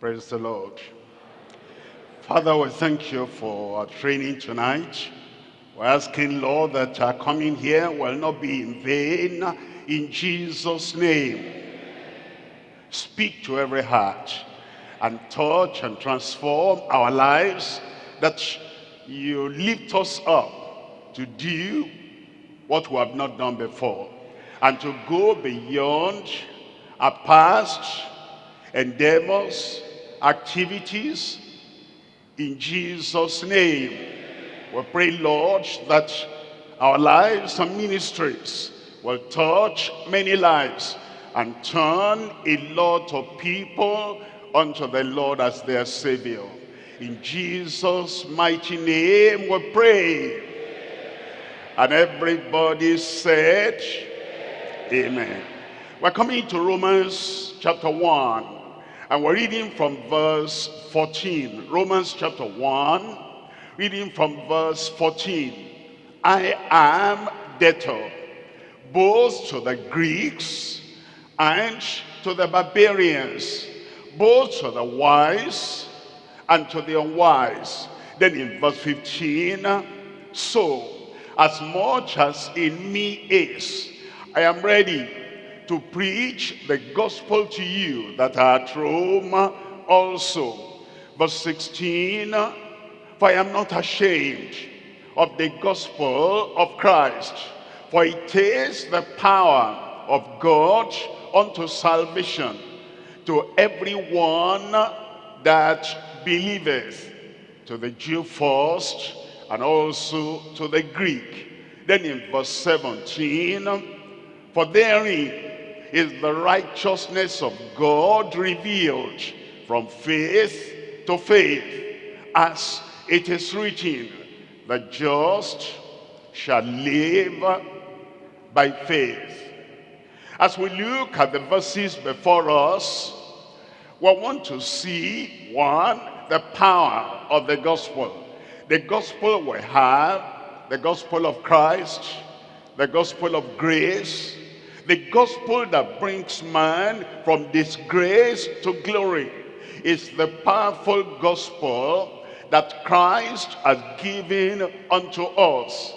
Praise the Lord. Father, we thank you for our training tonight. We're asking, Lord, that our coming here will not be in vain. In Jesus' name, speak to every heart and touch and transform our lives that you lift us up to do what we have not done before and to go beyond our past endeavors, activities, in Jesus' name. We pray, Lord, that our lives and ministries will touch many lives and turn a lot of people unto the Lord as their Savior. In Jesus' mighty name we pray. And everybody said, Amen. We're coming to Romans chapter 1. And we're reading from verse 14. Romans chapter 1, reading from verse 14. I am debtor, both to the Greeks and to the barbarians, both to the wise and to the unwise. Then in verse 15, so as much as in me is, I am ready to preach the gospel to you that are at Rome also. Verse 16, for I am not ashamed of the gospel of Christ, for it is the power of God unto salvation to everyone that believeth, to the Jew first, and also to the Greek. Then in verse 17, for therein is the righteousness of God revealed from faith to faith, as it is written, the just shall live by faith. As we look at the verses before us, we want to see, one, the power of the gospel. The gospel we have, the gospel of Christ, the gospel of grace, the gospel that brings man from disgrace to glory is the powerful gospel that Christ has given unto us.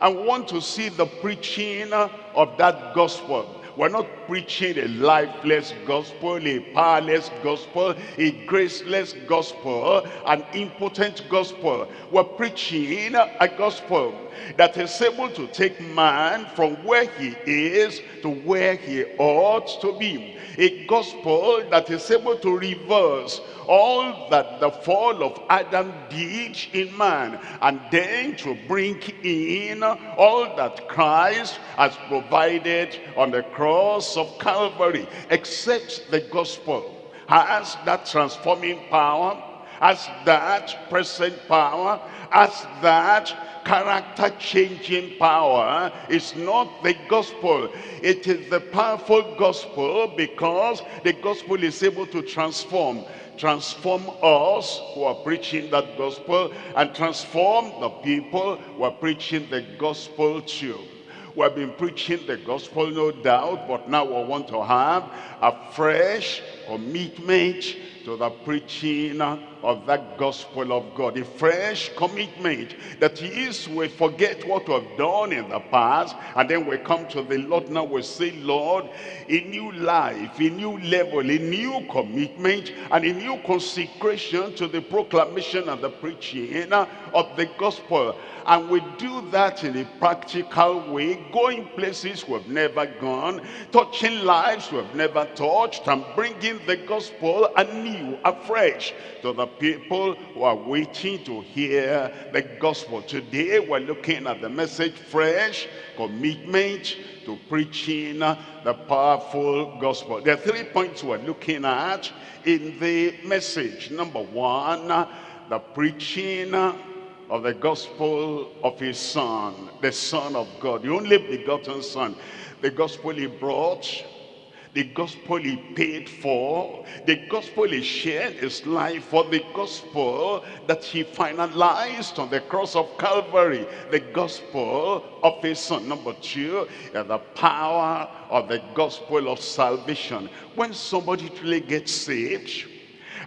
I want to see the preaching of that gospel we're not preaching a lifeless gospel, a powerless gospel, a graceless gospel, an impotent gospel. We're preaching a gospel that is able to take man from where he is to where he ought to be. A gospel that is able to reverse all that the fall of Adam did in man and then to bring in all that Christ has provided on the cross of Calvary except the gospel has that transforming power has that present power has that character changing power is not the gospel it is the powerful gospel because the gospel is able to transform transform us who are preaching that gospel and transform the people who are preaching the gospel to. We have been preaching the gospel, no doubt, but now we want to have a fresh commitment to the preaching of that gospel of God. A fresh commitment that is we forget what we have done in the past and then we come to the Lord now we say, Lord, a new life, a new level, a new commitment and a new consecration to the proclamation and the preaching of the gospel. And we do that in a practical way, going places we've never gone, touching lives we've never touched, and bringing the gospel anew, afresh to the people who are waiting to hear the gospel. Today we're looking at the message fresh, commitment to preaching the powerful gospel. There are three points we're looking at in the message. Number one, the preaching of the gospel of his son, the son of God, the only begotten son. The gospel he brought the gospel he paid for, the gospel he shared his life for, the gospel that he finalized on the cross of Calvary, the gospel of his son. Number two, the power of the gospel of salvation. When somebody truly gets saved,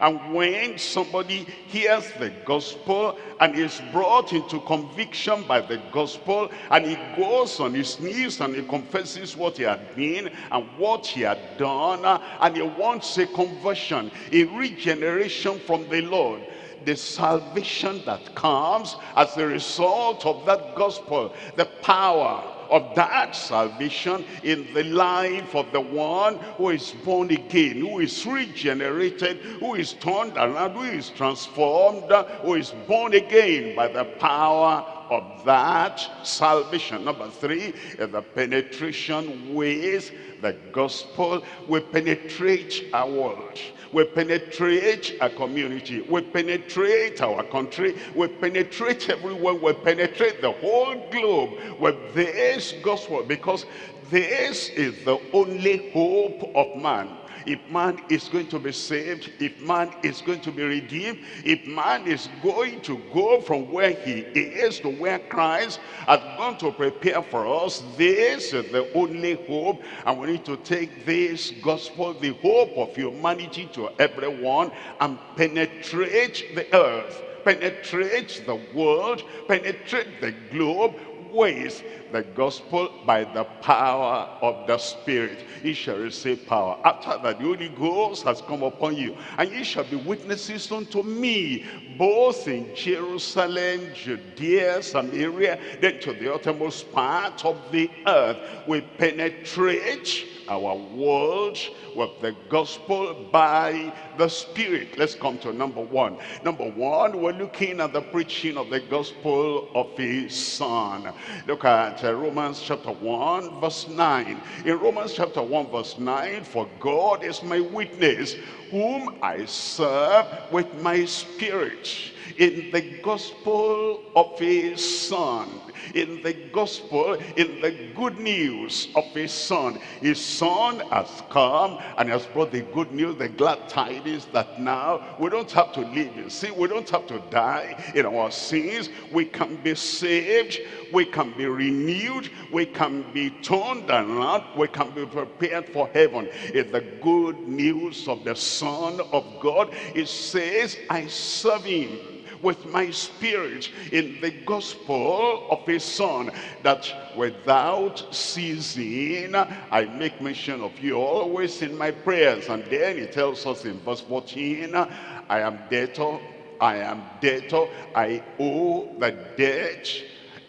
And when somebody hears the gospel and is brought into conviction by the gospel and he goes on his knees and he confesses what he had been and what he had done uh, and he wants a conversion, a regeneration from the Lord the salvation that comes as a result of that gospel, the power of that salvation in the life of the one who is born again, who is regenerated, who is turned around, who is transformed, who is born again by the power of that salvation. Number three, is the penetration ways the gospel will penetrate our world we penetrate our community, we penetrate our country, we penetrate everywhere, we penetrate the whole globe with this gospel because this is the only hope of man if man is going to be saved, if man is going to be redeemed, if man is going to go from where he is to where Christ has gone to prepare for us, this is the only hope. And we need to take this gospel, the hope of humanity to everyone and penetrate the earth penetrate the world, penetrate the globe ways the gospel by the power of the Spirit. Ye shall receive power. After that, the Holy Ghost has come upon you. And ye shall be witnesses unto me, both in Jerusalem, Judea, Samaria, then to the uttermost part of the earth. We penetrate our world with the gospel by the Spirit. Let's come to number one. Number one, we're looking at the preaching of the gospel of his son. Look at uh, Romans chapter 1 verse 9. In Romans chapter 1 verse 9, for God is my witness, whom I serve with my spirit in the gospel of his son in the gospel, in the good news of his son. His son has come and has brought the good news, the glad tidings that now we don't have to live in sin. We don't have to die in our sins. We can be saved. We can be renewed. We can be turned around. We can be prepared for heaven. In the good news of the son of God, it says, I serve him with my spirit in the gospel of his son that without ceasing I make mention of you always in my prayers. And then he tells us in verse 14 I am debtor I am debtor I owe the debt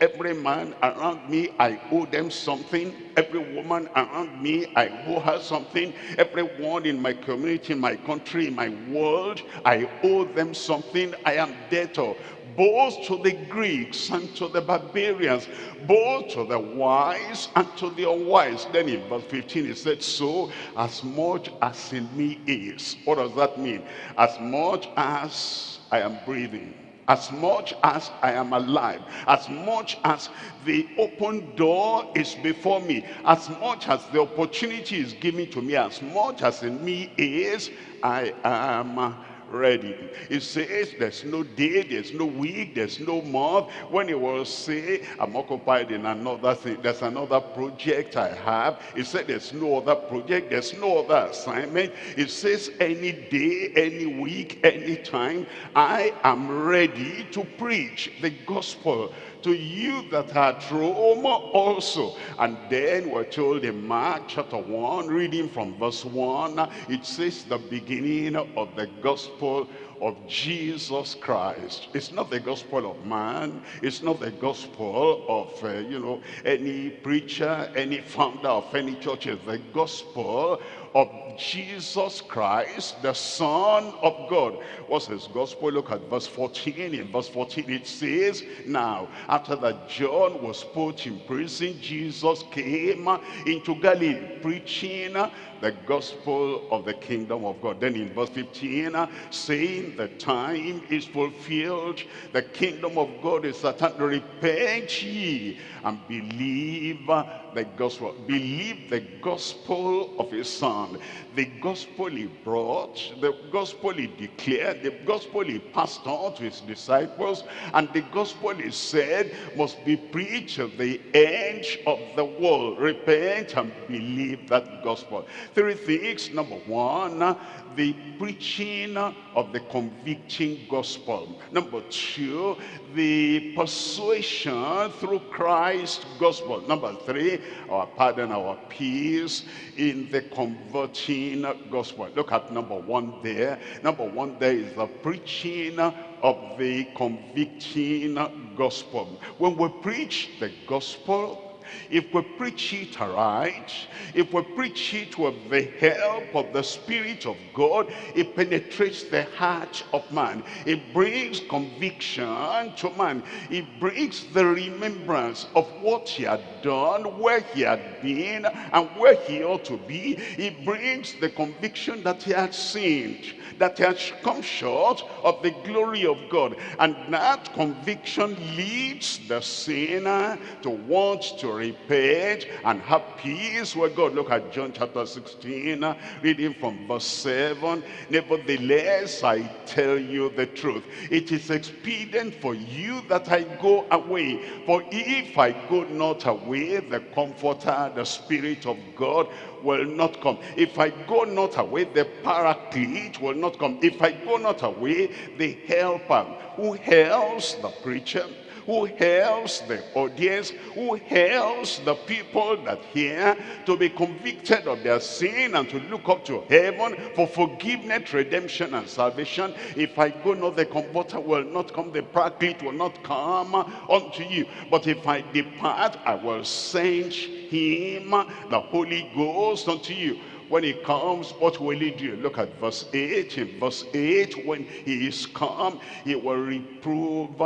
Every man around me, I owe them something. Every woman around me, I owe her something. Everyone in my community, in my country, in my world, I owe them something. I am debtor both to the Greeks and to the barbarians, both to the wise and to the unwise. Then in verse 15 he said, so as much as in me is. What does that mean? As much as I am breathing as much as I am alive, as much as the open door is before me, as much as the opportunity is given to me, as much as in me is, I am ready. It says there's no day, there's no week, there's no month. When he will say, I'm occupied in another thing, there's another project I have. It said there's no other project, there's no other assignment. It says any day, any week, any time, I am ready to preach the gospel to you that are at Rome also. And then we're told in Mark chapter 1, reading from verse 1, it says the beginning of the gospel of Jesus Christ. It's not the gospel of man. It's not the gospel of, uh, you know, any preacher, any founder of any church. It's the gospel of Jesus Christ, the Son of God. What's his gospel? Look at verse 14. In verse 14 it says, Now, after that John was put in prison, Jesus came into Galilee, preaching the gospel of the kingdom of God. Then in verse 15, saying the time is fulfilled, the kingdom of God is at hand. Repent ye and believe the gospel. Believe the gospel of his son. The gospel he brought, the gospel he declared, the gospel he passed on to his disciples, and the gospel he said must be preached to the end of the world. Repent and believe that gospel. Three things. Number one, the preaching of the convicting gospel. Number two, the persuasion through Christ's gospel. Number three, our pardon, our peace in the converting gospel. Look at number one there. Number one there is the preaching of the convicting gospel. When we preach the gospel, if we preach it right, if we preach it with the help of the Spirit of God, it penetrates the heart of man. It brings conviction to man. It brings the remembrance of what he had done, where he had been, and where he ought to be. It brings the conviction that he had sinned that he has come short of the glory of God. And that conviction leads the sinner to want to repent and have peace with God. Look at John chapter 16, reading from verse 7. Nevertheless, I tell you the truth. It is expedient for you that I go away. For if I go not away, the Comforter, the Spirit of God, will not come. If I go not away, the paraclete will not come. If I go not away, the helper who helps the preacher, who helps the audience, who helps the people that hear to be convicted of their sin and to look up to heaven for forgiveness, redemption, and salvation. If I go not, the comforter will not come, the paraclete will not come unto you. But if I depart, I will send him, the Holy Ghost, unto you when he comes, what will he do? Look at verse 8. In verse 8, when he is come, he will reprove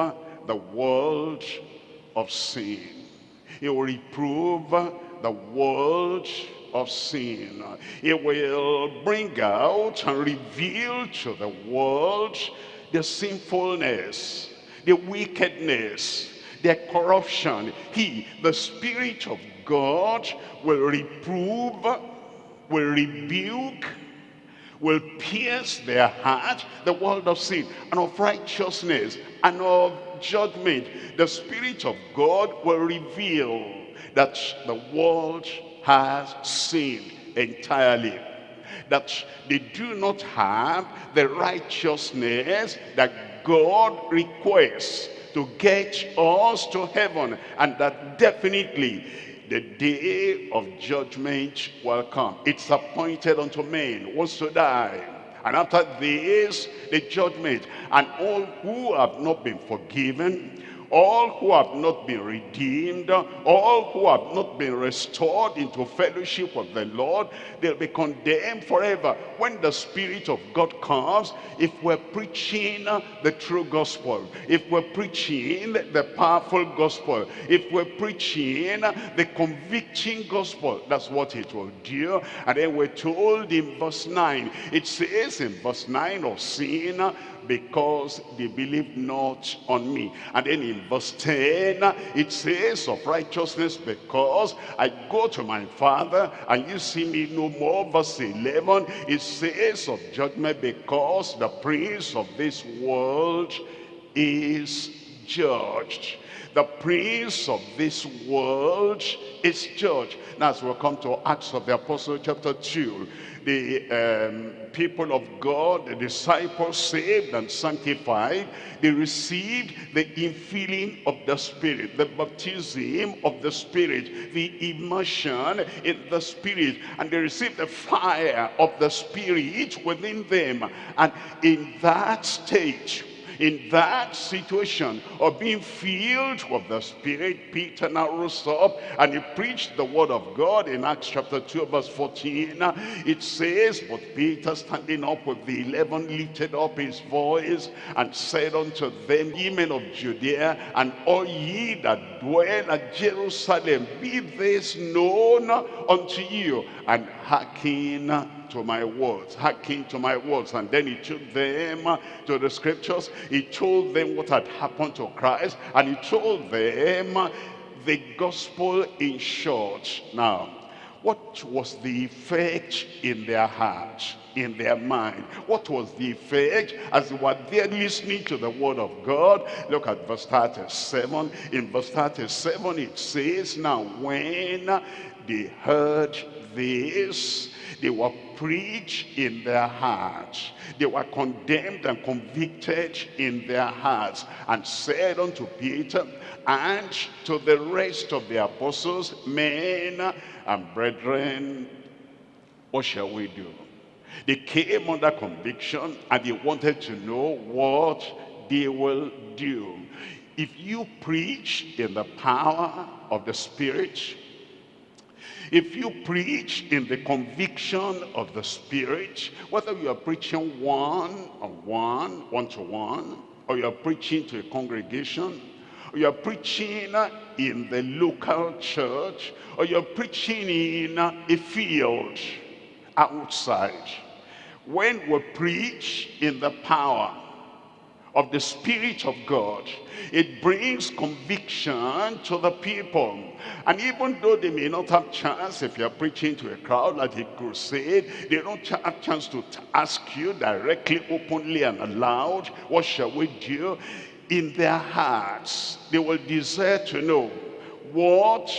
the world of sin. He will reprove the world of sin. He will bring out and reveal to the world the sinfulness, the wickedness, the corruption. He, the Spirit of God, will reprove, will rebuke, will pierce their heart, the world of sin, and of righteousness, and of judgment, the Spirit of God will reveal that the world has sinned entirely. That they do not have the righteousness that God requests to get us to heaven. And that definitely the day of judgment will come. It's appointed unto men wants to die and after this, the judgment. And all who have not been forgiven, all who have not been redeemed, all who have not been restored into fellowship with the Lord, they'll be condemned forever. When the Spirit of God comes, if we're preaching the true gospel, if we're preaching the powerful gospel, if we're preaching the convicting gospel, that's what it will do. And then we're told in verse 9, it says in verse 9 of sin, because they believe not on me. And then in verse 10, it says of righteousness because I go to my father and you see me no more. Verse 11, it says of judgment because the prince of this world is judged. The prince of this world is church. Now as we come to Acts of the Apostle chapter 2, the um, people of God, the disciples saved and sanctified, they received the infilling of the Spirit, the baptism of the Spirit, the immersion in the Spirit, and they received the fire of the Spirit within them. And in that state, in that situation of being filled with the Spirit, Peter now rose up and he preached the word of God in Acts chapter 2 verse 14. It says, but Peter standing up with the eleven lifted up his voice and said unto them, Ye men of Judea and all ye that dwell at Jerusalem, be this known unto you and hearken to my words, hearken to my words. And then he took them to the scriptures. He told them what had happened to Christ. And he told them the gospel in short. Now, what was the effect in their heart, in their mind? What was the effect as they were there listening to the word of God? Look at verse 37. In verse 37 it says, Now when they heard this, they were preached in their hearts. They were condemned and convicted in their hearts and said unto Peter and to the rest of the apostles, men and brethren, what shall we do? They came under conviction and they wanted to know what they will do. If you preach in the power of the Spirit, if you preach in the conviction of the Spirit, whether you are preaching one on one, one to one, or you are preaching to a congregation, or you are preaching in the local church, or you're preaching in a field outside. When we preach in the power of the Spirit of God, it brings conviction to the people. And even though they may not have chance, if you're preaching to a crowd like a crusade, they don't have chance to ask you directly, openly and aloud, what shall we do? In their hearts, they will desire to know, what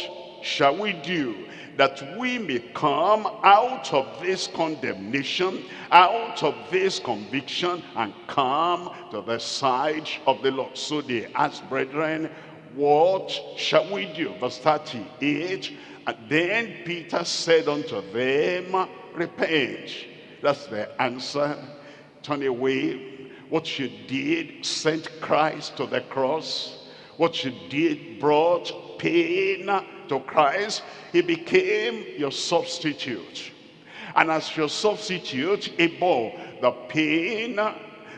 shall we do that we may come out of this condemnation, out of this conviction, and come to the side of the Lord. So they asked, brethren, what shall we do? Verse 38, and then Peter said unto them, repent. That's the answer. Turn away. What you did sent Christ to the cross. What you did brought pain to Christ, he became your substitute. And as your substitute, he bore the pain,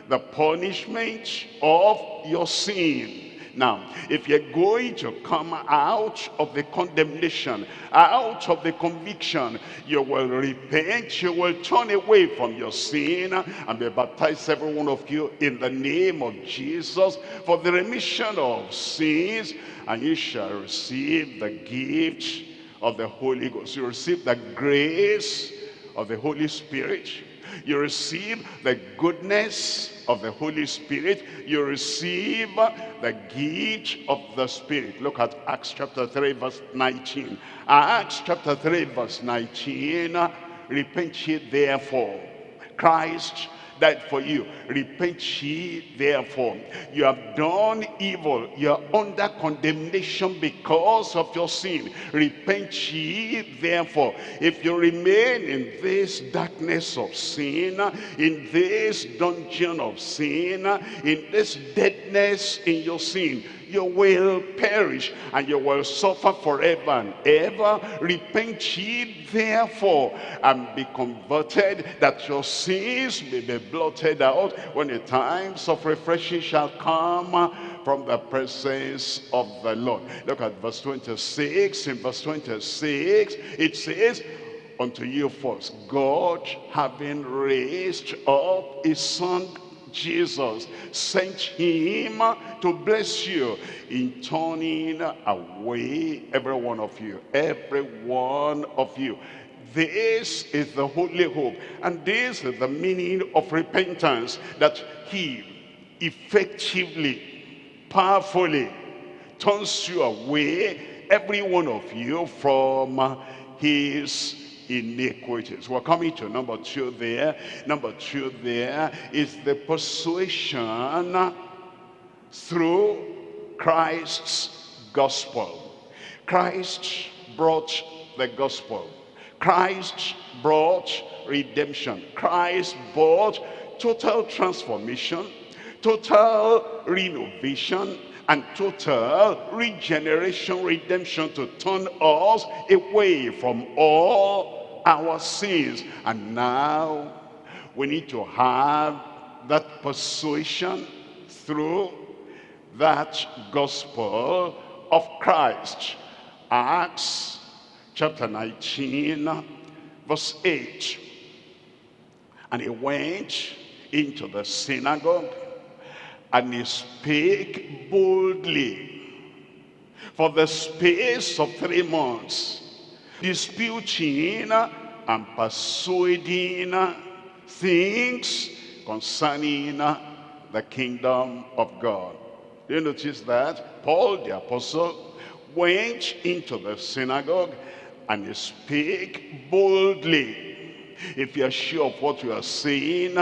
the punishment of your sin. Now, if you're going to come out of the condemnation, out of the conviction, you will repent, you will turn away from your sin and be baptized, every one of you, in the name of Jesus for the remission of sins, and you shall receive the gift of the Holy Ghost. You receive the grace of the Holy Spirit you receive the goodness of the Holy Spirit. You receive the gift of the Spirit. Look at Acts chapter 3 verse 19. Acts chapter 3 verse 19. Repent ye therefore. Christ died for you. Repent ye therefore. You have done evil. You are under condemnation because of your sin. Repent ye therefore. If you remain in this darkness of sin, in this dungeon of sin, in this deadness in your sin, you will perish and you will suffer forever and ever. Repent ye therefore and be converted that your sins may be blotted out when the times of refreshing shall come from the presence of the Lord. Look at verse 26. In verse 26 it says, unto you first, God having raised up his son Jesus sent him to bless you in turning away every one of you, every one of you. This is the holy hope and this is the meaning of repentance that he effectively, powerfully turns you away, every one of you from his iniquities. We're coming to number two there. Number two there is the persuasion through Christ's gospel. Christ brought the gospel. Christ brought redemption. Christ brought total transformation, total renovation, and total regeneration, redemption to turn us away from all our sins. And now we need to have that persuasion through that gospel of Christ. Acts chapter 19 verse 8. And he went into the synagogue and he spake boldly for the space of three months, disputing and persuading things concerning the kingdom of God. Do you notice that? Paul the apostle went into the synagogue and he spake boldly. If you're sure of what you are saying,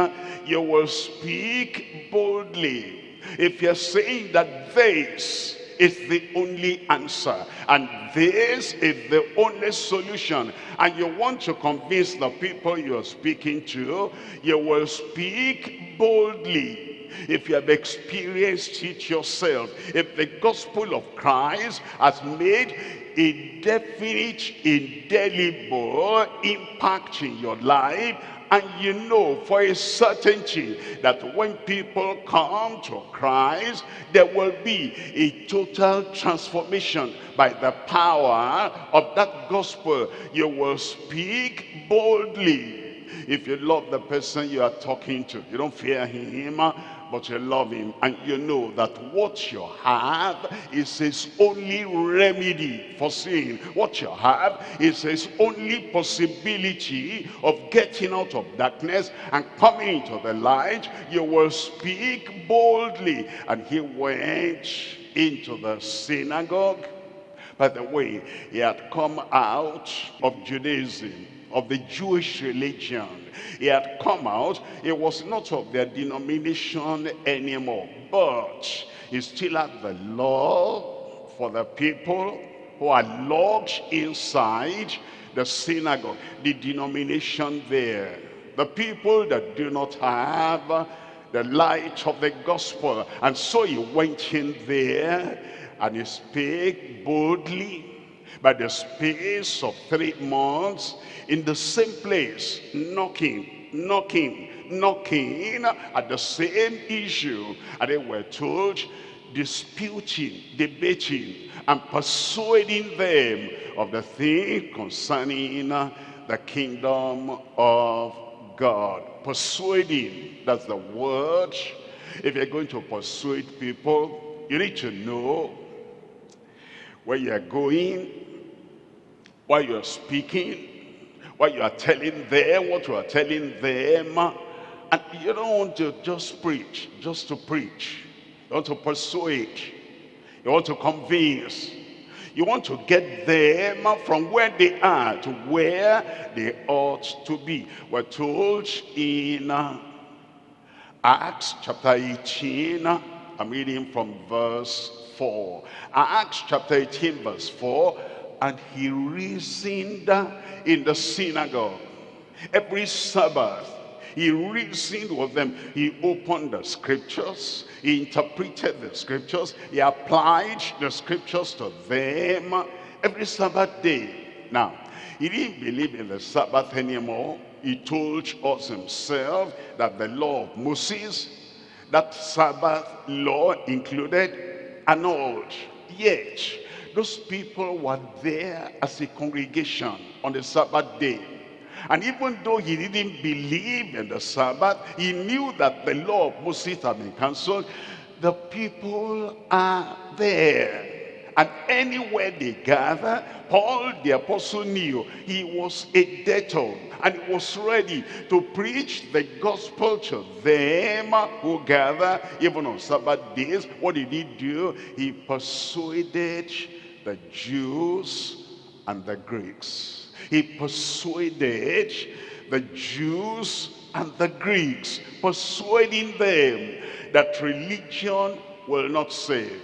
you will speak boldly. If you're saying that this is the only answer and this is the only solution and you want to convince the people you're speaking to you will speak boldly if you have experienced it yourself if the gospel of christ has made a definite indelible impact in your life and you know for a certainty that when people come to Christ, there will be a total transformation by the power of that gospel. You will speak boldly. If you love the person you are talking to, you don't fear him, but you love him. And you know that what you have is his only remedy for sin. What you have is his only possibility of getting out of darkness and coming into the light. You will speak boldly. And he went into the synagogue. By the way he had come out of Judaism of the Jewish religion. He had come out, he was not of their denomination anymore, but he still had the law for the people who are locked inside the synagogue, the denomination there. The people that do not have the light of the gospel. And so he went in there and he spake boldly by the space of three months in the same place, knocking, knocking, knocking at the same issue. And they were told, disputing, debating, and persuading them of the thing concerning the kingdom of God. Persuading, that's the word. If you're going to persuade people, you need to know where you're going, while you're speaking, while you are telling them what you are telling them. And you don't want to just preach, just to preach. You want to persuade. You want to convince. You want to get them from where they are to where they ought to be. We're told in uh, Acts chapter 18, I'm reading from verse 4. Acts chapter 18 verse 4, and he reasoned in the synagogue. Every Sabbath, he reasoned with them. He opened the scriptures. He interpreted the scriptures. He applied the scriptures to them every Sabbath day. Now, he didn't believe in the Sabbath anymore. He told us himself that the law of Moses, that Sabbath law included annulled. Yet, those people were there as a congregation on the Sabbath day. And even though he didn't believe in the Sabbath, he knew that the law of Moses had been cancelled. The people are there. And anywhere they gather, Paul the apostle knew he was a debtor and was ready to preach the gospel to them who gather even on Sabbath days. What did he do? He persuaded the Jews and the Greeks. He persuaded the Jews and the Greeks, persuading them that religion will not save.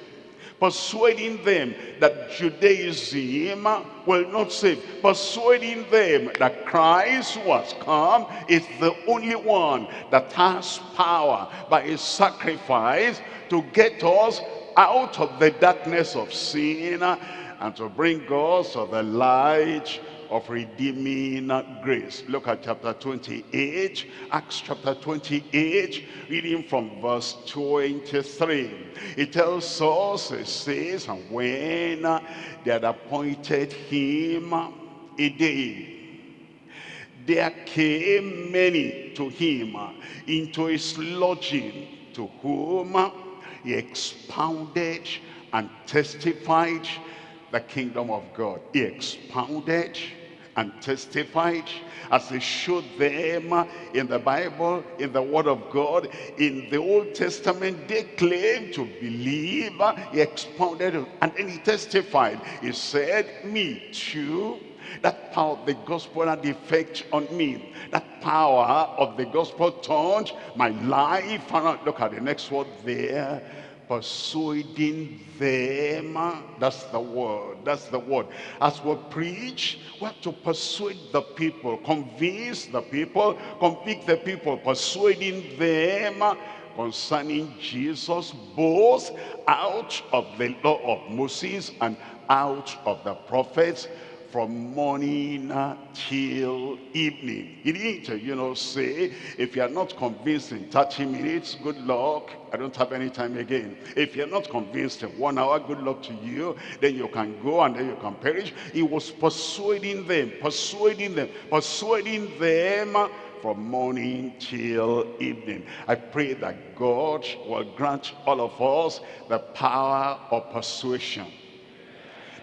Persuading them that Judaism will not save. Persuading them that Christ who has come is the only one that has power by his sacrifice to get us out of the darkness of sin and to bring us to the light of redeeming grace. Look at chapter 28, Acts chapter 28, reading from verse 23. It tells us, it says, and when they had appointed him a day, there came many to him into his lodging, to whom he expounded and testified the kingdom of God. He expounded and testified as he showed them in the Bible, in the Word of God, in the Old Testament, they claimed to believe. He expounded and then he testified. He said, me too. That power of the gospel had effect on me. That power of the gospel turned my life around. Look at the next word there persuading them that's the word that's the word as we preach we have to persuade the people convince the people convict the people persuading them concerning jesus both out of the law of moses and out of the prophets from morning till evening. He didn't, uh, you know, say, if you are not convinced in 30 minutes, good luck. I don't have any time again. If you're not convinced in one hour, good luck to you. Then you can go and then you can perish. He was persuading them, persuading them, persuading them uh, from morning till evening. I pray that God will grant all of us the power of persuasion.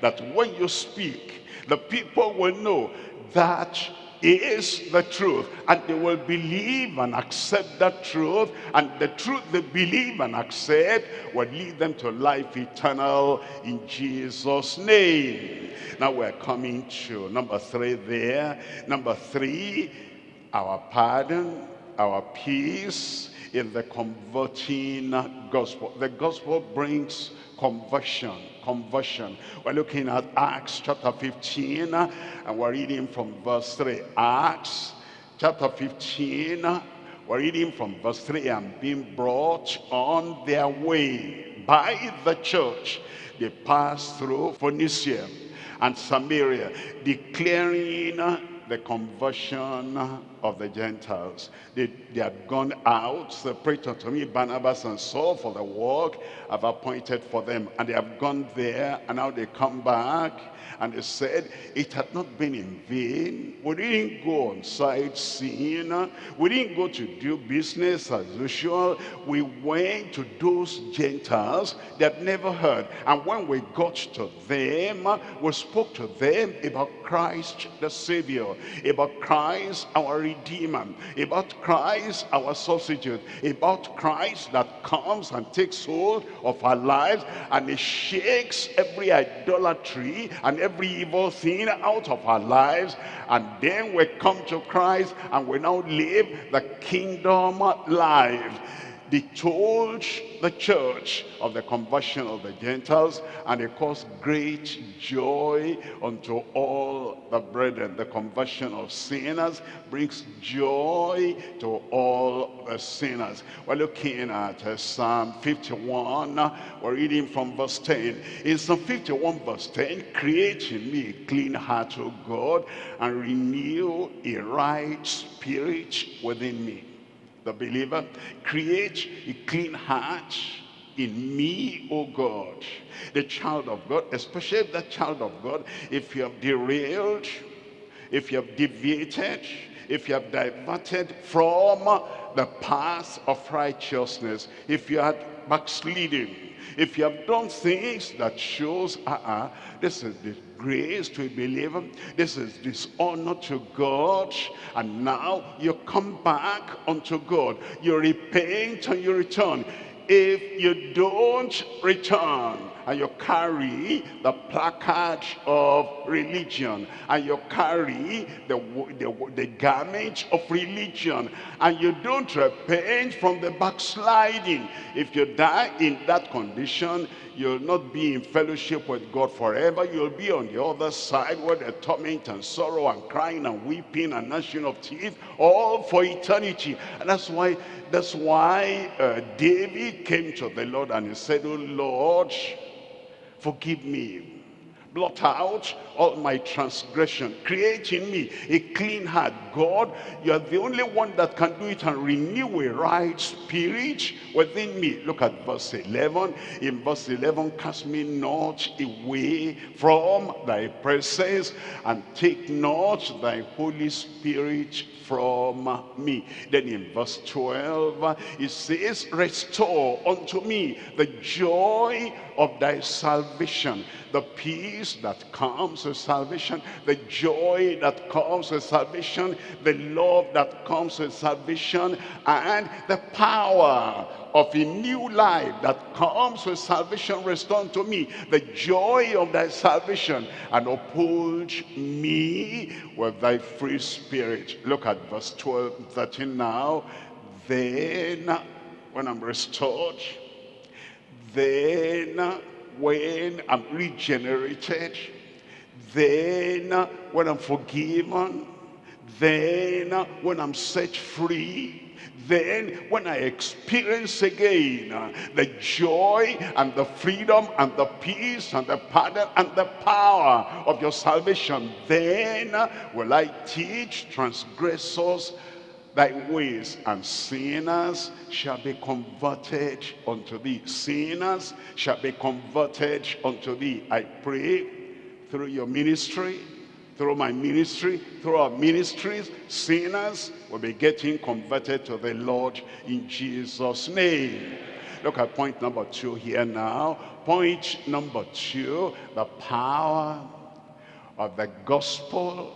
That when you speak, the people will know that is the truth and they will believe and accept that truth and the truth they believe and accept will lead them to life eternal in Jesus name. Now we're coming to number three there. Number three our pardon our peace in the converting gospel. The gospel brings conversion conversion. We're looking at Acts chapter 15 and we're reading from verse 3. Acts chapter 15, we're reading from verse 3 and being brought on their way by the church. They passed through Phoenicia and Samaria, declaring the conversion of the Gentiles. They, they had gone out, separated to me Barnabas and Saul for the work I've appointed for them. And they have gone there, and now they come back and they said, it had not been in vain. We didn't go on sightseeing. We didn't go to do business as usual. We went to those Gentiles that never heard. And when we got to them, we spoke to them about Christ the Savior, about Christ our Redeemer, about Christ our substitute, about Christ that comes and takes hold of our lives and he shakes every idolatry and every evil thing out of our lives. And then we come to Christ and we now live the kingdom life they told the church of the conversion of the Gentiles and it caused great joy unto all the brethren. The conversion of sinners brings joy to all the sinners. We're looking at uh, Psalm 51. We're reading from verse 10. In Psalm 51 verse 10, create in me a clean heart, O God, and renew a right spirit within me the believer. Create a clean heart in me, O God. The child of God, especially the child of God, if you have derailed, if you have deviated, if you have diverted from the path of righteousness, if you had backslidden, if you have done things that shows, uh-uh, this is disgrace to a believer, this is dishonor to God, and now you come back unto God. You repent and you return. If you don't return, and you carry the placard of religion and you carry the, the, the garment of religion and you don't repent from the backsliding if you die in that condition you'll not be in fellowship with God forever. You'll be on the other side where the torment and sorrow and crying and weeping and gnashing of teeth all for eternity. And that's why that's why uh, David came to the Lord and he said oh Lord forgive me. Blot out all my transgression. Create in me a clean heart God, you are the only one that can do it and renew a right spirit within me. Look at verse 11. In verse 11, cast me not away from thy presence and take not thy Holy Spirit from me. Then in verse 12, it says, restore unto me the joy of thy salvation, the peace that comes with salvation, the joy that comes with salvation, the love that comes with salvation, and the power of a new life that comes with salvation restored to me. The joy of thy salvation and uphold me with thy free spirit. Look at verse 12 13 now. Then when i'm restored then when i'm regenerated then when i'm forgiven then when i'm set free then when I experience again the joy and the freedom and the peace and the pardon and the power of your salvation, then will I teach transgressors thy ways and sinners shall be converted unto thee. Sinners shall be converted unto thee i pray through your ministry through my ministry, through our ministries, sinners will be getting converted to the Lord in Jesus' name. Look at point number two here now. Point number two, the power of the gospel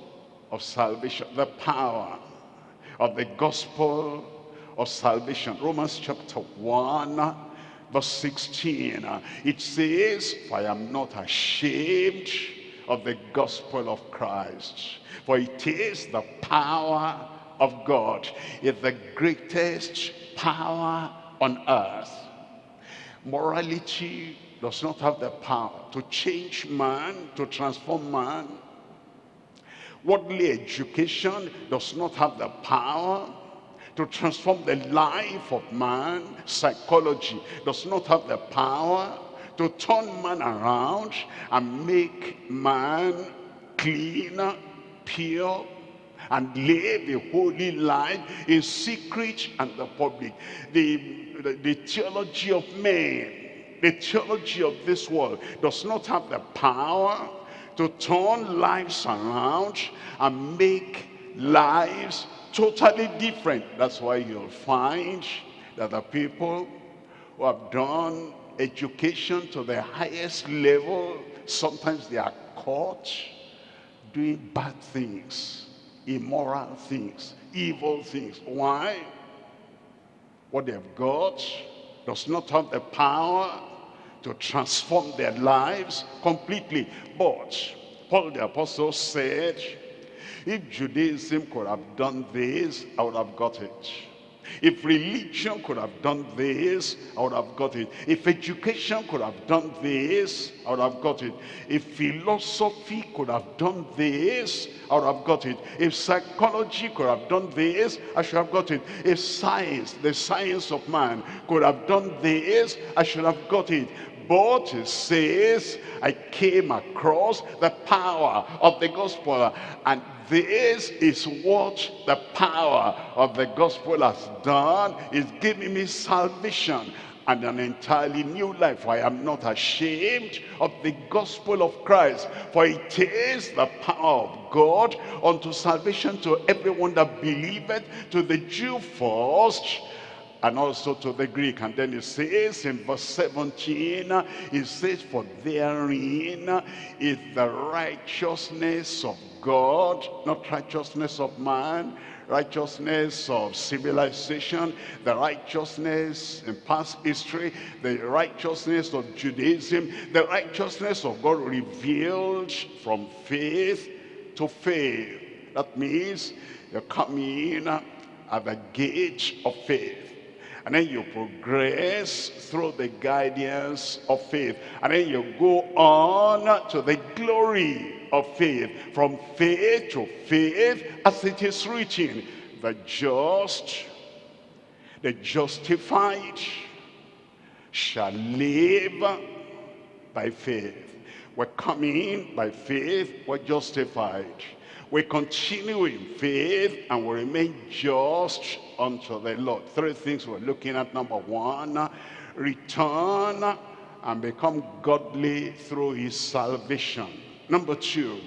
of salvation. The power of the gospel of salvation. Romans chapter 1, verse 16. It says, I am not ashamed of the gospel of Christ. For it is the power of God. It's the greatest power on earth. Morality does not have the power to change man, to transform man. Worldly education does not have the power to transform the life of man. Psychology does not have the power to turn man around and make man clean, pure, and live a holy life in secret and the public. The, the, the theology of man, the theology of this world does not have the power to turn lives around and make lives totally different. That's why you'll find that the people who have done education to the highest level, sometimes they are caught doing bad things, immoral things, evil things. Why? What they've got does not have the power to transform their lives completely. But Paul the apostle said, if Judaism could have done this, I would have got it. If religion could have done this, I would have got it. If education could have done this, I would have got it. If philosophy could have done this, I would have got it. If psychology could have done this, I should have got it. If science, the science of man, could have done this, I should have got it. But it says, I came across the power of the gospel and this is what the power of the gospel has done. Is giving me salvation and an entirely new life. I am not ashamed of the gospel of Christ, for it is the power of God unto salvation to everyone that believeth, to the Jew first, and also to the Greek. And then it says in verse 17, it says, For therein is the righteousness of God, not righteousness of man, righteousness of civilization, the righteousness in past history, the righteousness of Judaism, the righteousness of God revealed from faith to faith. That means you're coming in at the gate of faith. And then you progress through the guidance of faith. And then you go on to the glory of faith. From faith to faith, as it is written, the just, the justified shall live by faith. We're coming by faith, we're justified. We continue in faith and we remain just unto the Lord. Three things we're looking at. Number one, return and become godly through his salvation. Number two,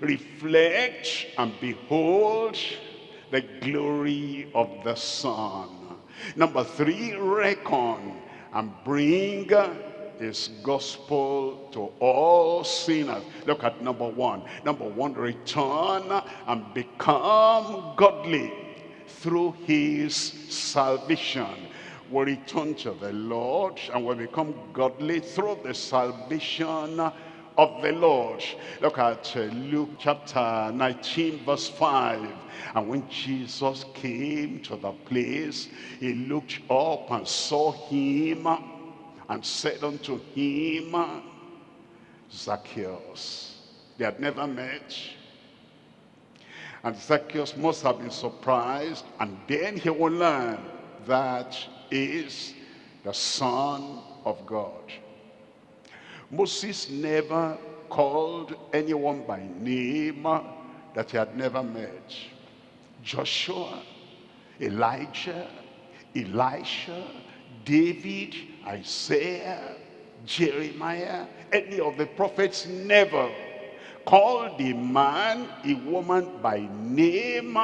reflect and behold the glory of the Son. Number three, reckon and bring his gospel to all sinners. Look at number one. Number one, return and become godly through his salvation. We return to the Lord and we become godly through the salvation of the Lord. Look at uh, Luke chapter 19 verse 5. And when Jesus came to the place, he looked up and saw him and said unto him, Zacchaeus. They had never met. And Zacchaeus must have been surprised. And then he will learn that is the Son of God. Moses never called anyone by name that he had never met. Joshua, Elijah, Elisha, David, Isaiah, Jeremiah, any of the prophets never called a man, a woman by name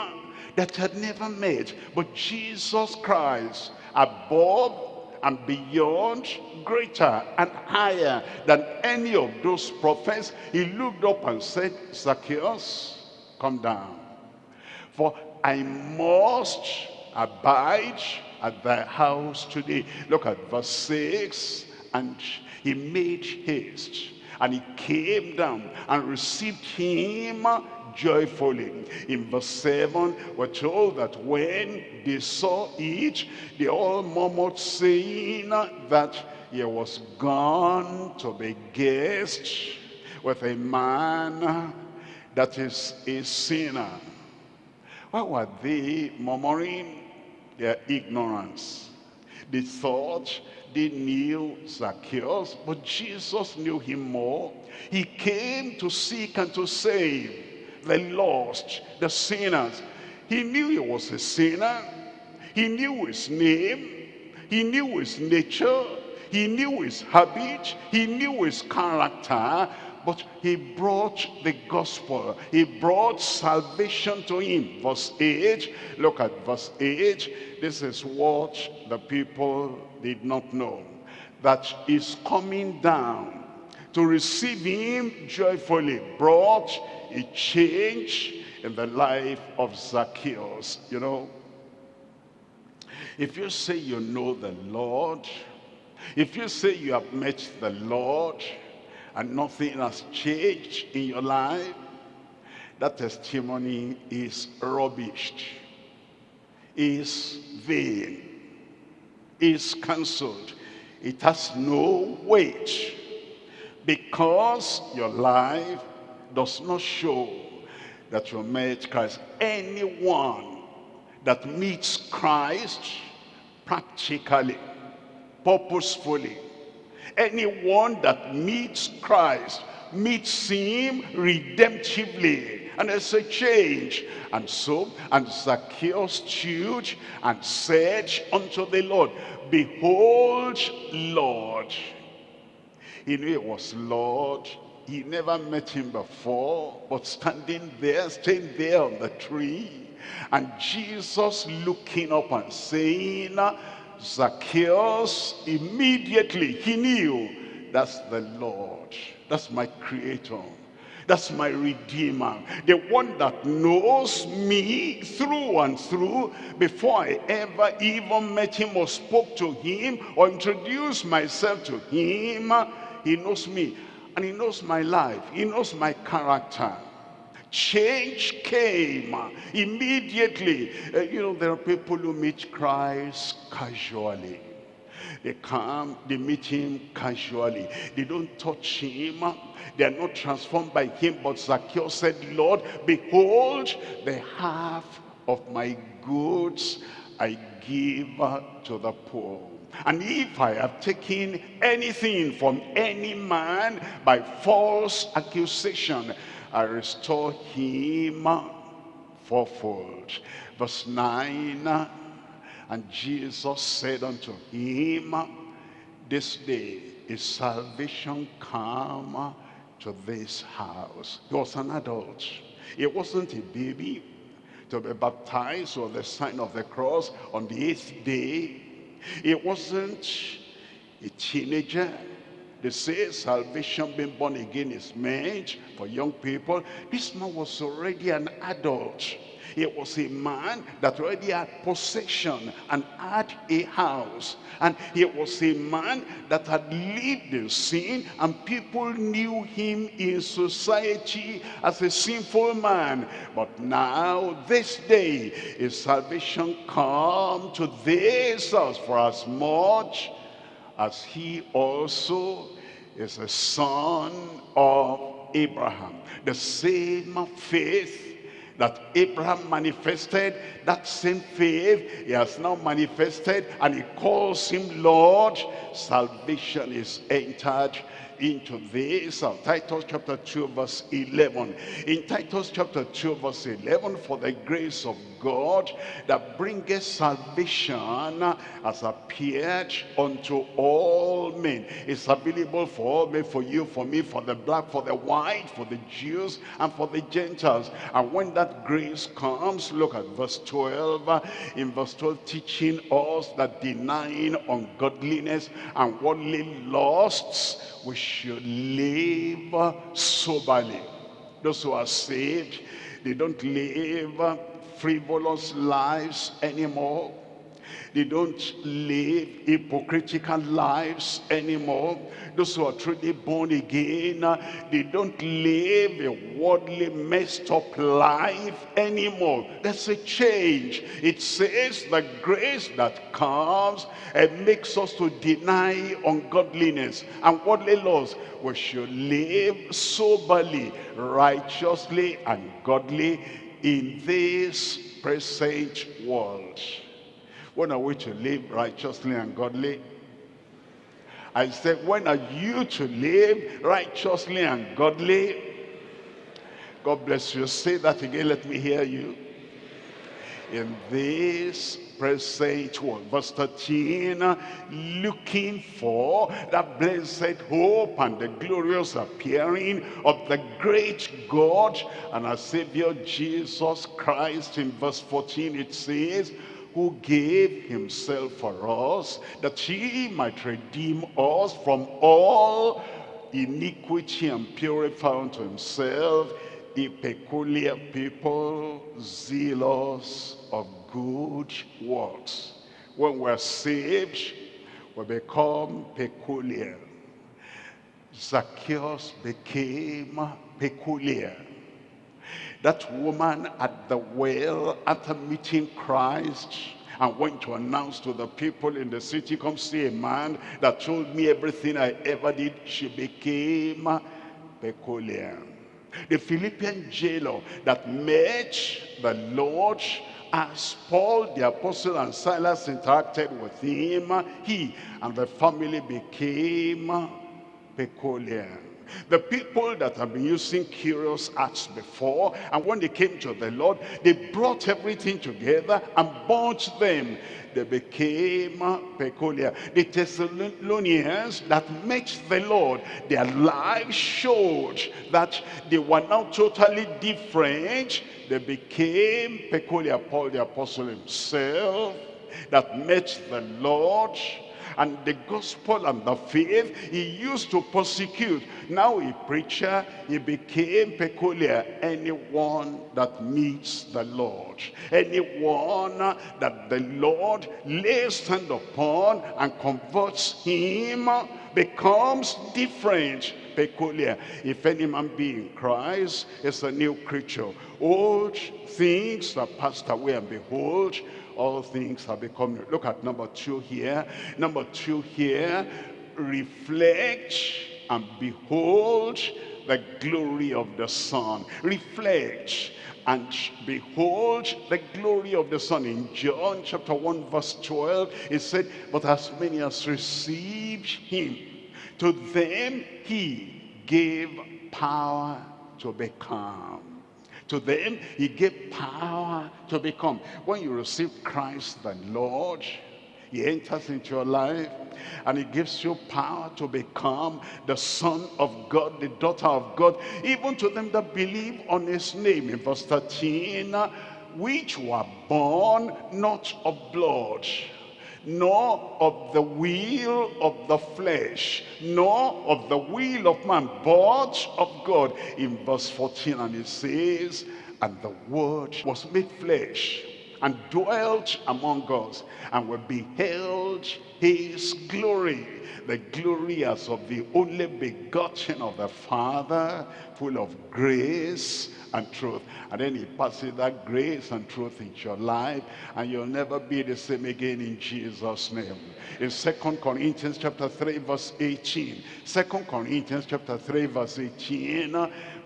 that had never met. But Jesus Christ, above and beyond, greater and higher than any of those prophets, he looked up and said, Zacchaeus, come down. For I must abide at thy house today. Look at verse 6. And he made haste and he came down and received him joyfully. In verse 7, we're told that when they saw it, they all murmured, saying that he was gone to be guest with a man that is a sinner. Why were they murmuring? Their ignorance. They thought they knew Zacchaeus, but Jesus knew him more. He came to seek and to save the lost, the sinners. He knew he was a sinner. He knew his name. He knew his nature. He knew his habit. He knew his character. But he brought the gospel. He brought salvation to him. Verse 8. Look at verse 8. This is what the people did not know. That is coming down to receive him joyfully. Brought a change in the life of Zacchaeus. You know, if you say you know the Lord, if you say you have met the Lord and nothing has changed in your life, that testimony is rubbished, is vain, is cancelled. It has no weight because your life does not show that you met Christ. Anyone that meets Christ practically, purposefully, anyone that meets Christ, meets him redemptively, and there's a change. And so, and Zacchaeus stood and said unto the Lord, Behold, Lord. He knew it was Lord he never met him before, but standing there, staying there on the tree, and Jesus looking up and saying, Zacchaeus, immediately he knew, that's the Lord, that's my creator. That's my Redeemer. The one that knows me through and through before I ever even met him or spoke to him or introduced myself to him. He knows me. And he knows my life. He knows my character. Change came immediately. Uh, you know, there are people who meet Christ casually. They come, they meet him casually. They don't touch him. They are not transformed by him. But Zacchaeus said, Lord, behold the half of my goods I give to the poor. And if I have taken anything from any man by false accusation, I restore him fourfold. Verse 9, and Jesus said unto him, This day is salvation come to this house. He was an adult. It wasn't a baby to be baptized or the sign of the cross on the eighth day. It wasn't a teenager. They say salvation being born again is meant for young people. This man was already an adult. He was a man that already had possession and had a house. And he was a man that had lived in sin and people knew him in society as a sinful man. But now, this day, is salvation come to this house for as much as he also is a son of Abraham. The same faith that Abraham manifested, that same faith he has now manifested and he calls him Lord. Salvation is entered into this. Uh, Titus chapter 2 verse 11. In Titus chapter 2 verse 11, for the grace of God that bringeth salvation has appeared unto all men. It's available for all men, for you, for me, for the black, for the white, for the Jews, and for the Gentiles. And when that grace comes, look at verse 12. In verse 12, teaching us that denying ungodliness and worldly lusts, we should live soberly. Those who are saved, they don't live frivolous lives anymore. They don't live hypocritical lives anymore. Those who are truly born again, uh, they don't live a worldly messed up life anymore. There's a change. It says the grace that comes and makes us to deny ungodliness and worldly laws. We should live soberly, righteously, and godly in this present world. When are we to live righteously and godly? I said, when are you to live righteously and godly? God bless you. Say that again. Let me hear you. In this present world. Verse 13, looking for that blessed hope and the glorious appearing of the great God and our Savior Jesus Christ. In verse 14 it says, who gave himself for us, that he might redeem us from all iniquity and purify unto himself a peculiar people, zealous of good works. When we're saved, we become peculiar. Zacchaeus became peculiar. That woman at the well, after meeting Christ, and went to announce to the people in the city, come see a man that told me everything I ever did. She became peculiar. The Philippian jailer that met the Lord as Paul the apostle and Silas interacted with him, he and the family became peculiar. The people that have been using curious acts before, and when they came to the Lord, they brought everything together and bought them. They became uh, peculiar. The Thessalonians that met the Lord, their lives showed that they were now totally different. They became peculiar. Paul the apostle himself that met the Lord and the gospel and the faith he used to persecute. Now a preacher, he became peculiar. Anyone that meets the Lord, anyone that the Lord lays hand upon and converts him becomes different peculiar. If any man be in Christ, is a new creature. Old things are passed away and behold, all things have become new. Look at number two here. Number two here, reflect and behold the glory of the Son. Reflect and behold the glory of the Son. In John chapter 1 verse 12, it said, But as many as received him, to them he gave power to become. To them, he gave power to become. When you receive Christ the Lord, he enters into your life and he gives you power to become the son of God, the daughter of God, even to them that believe on his name. In verse 13, which were born not of blood, nor of the will of the flesh, nor of the will of man, but of God. In verse 14, and it says, and the word was made flesh and dwelt among us, and we beheld his glory, the glory as of the only begotten of the Father, full of grace and truth. And then he passes that grace and truth into your life, and you'll never be the same again in Jesus' name. In Second Corinthians chapter 3, verse 18. 2 Corinthians chapter 3, verse 18.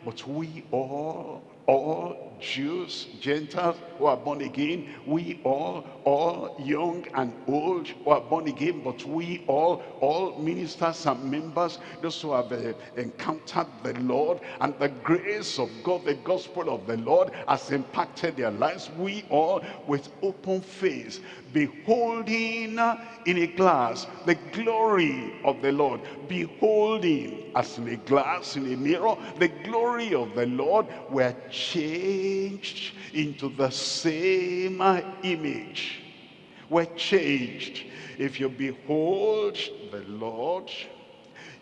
But we all all Jews, Gentiles who are born again, we all, all young and old who are born again, but we all, all ministers and members, those who have uh, encountered the Lord and the grace of God, the gospel of the Lord has impacted their lives. We all with open face, beholding in a glass the glory of the Lord, beholding as in a glass, in a mirror, the glory of the Lord, were changed into the same image. We're changed. If you behold the Lord,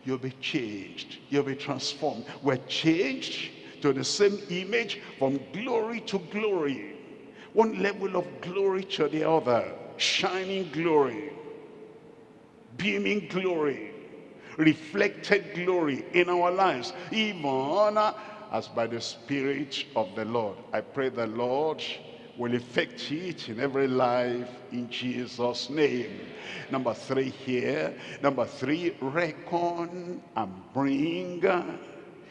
you'll be changed. You'll be transformed. We're changed to the same image from glory to glory. One level of glory to the other. Shining glory. Beaming glory. Reflected glory in our lives. Even uh, as by the Spirit of the Lord. I pray the Lord will effect it in every life in Jesus' name. Number three here. Number three, reckon and bring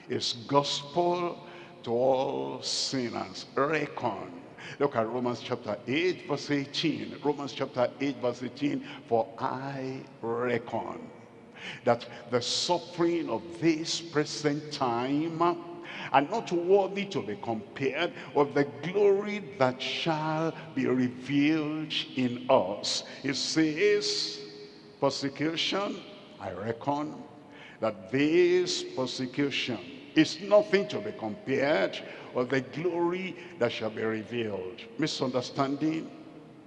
his gospel to all sinners. Reckon. Look at Romans chapter 8 verse 18. Romans chapter 8 verse 18. For I reckon that the suffering of this present time and not worthy to be compared with the glory that shall be revealed in us. It says, persecution, I reckon, that this persecution is nothing to be compared with the glory that shall be revealed. Misunderstanding,